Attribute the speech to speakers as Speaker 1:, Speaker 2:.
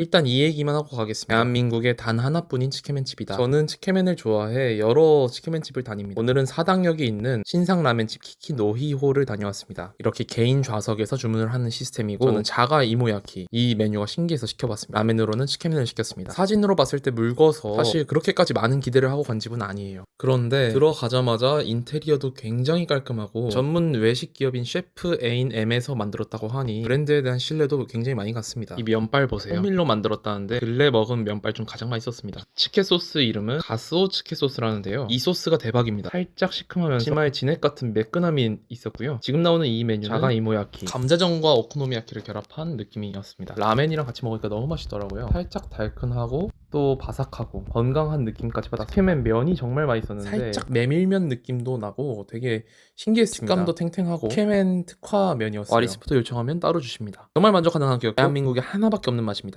Speaker 1: 일단 이 얘기만 하고 가겠습니다. 대한민국에 단 하나뿐인 츠케멘집이다. 저는 츠케멘을 좋아해 여러 츠케멘집을 다닙니다. 오늘은 사당역에 있는 신상라멘집 키키 노히호를 다녀왔습니다. 이렇게 개인 좌석에서 주문을 하는 시스템이고 저는 자가 이모야키 이 메뉴가 신기해서 시켜봤습니다. 라멘으로는 츠케멘을 시켰습니다. 사진으로 봤을 때 묽어서 사실 그렇게까지 많은 기대를 하고 간 집은 아니에요. 그런데 들어가자마자 인테리어도 굉장히 깔끔하고 전문 외식 기업인 셰프 에인 M에서 만들었다고 하니 브랜드에 대한 신뢰도 굉장히 많이 갔습니다. 이 면발 보세요. 호밀로 만들었다는데 근래 먹은 면발 중 가장 맛있었습니다. 츠케 소스 이름은 가쓰오 츠케 소스라는데요. 이 소스가 대박입니다. 살짝 시큼하면서 치마에 진액 같은 매끈함이 있었고요. 지금 나오는 이 메뉴는 자가 이모야키, 감자전과 오코노미야키를 결합한 느낌이었습니다. 라멘이랑 같이 먹으니까 너무 맛있더라고요. 살짝 달큰하고 또 바삭하고 건강한 느낌까지 받았어요. 츠케멘 면이 정말 맛있었는데 살짝 메밀면 느낌도 나고 되게 신기했습니다. 식감도 탱탱하고 츠케멘 특화 면이었어요. 와리스프도 요청하면 따로 주십니다. 정말 만족하는 가격. 대한민국에 하나밖에 없는 맛입니다.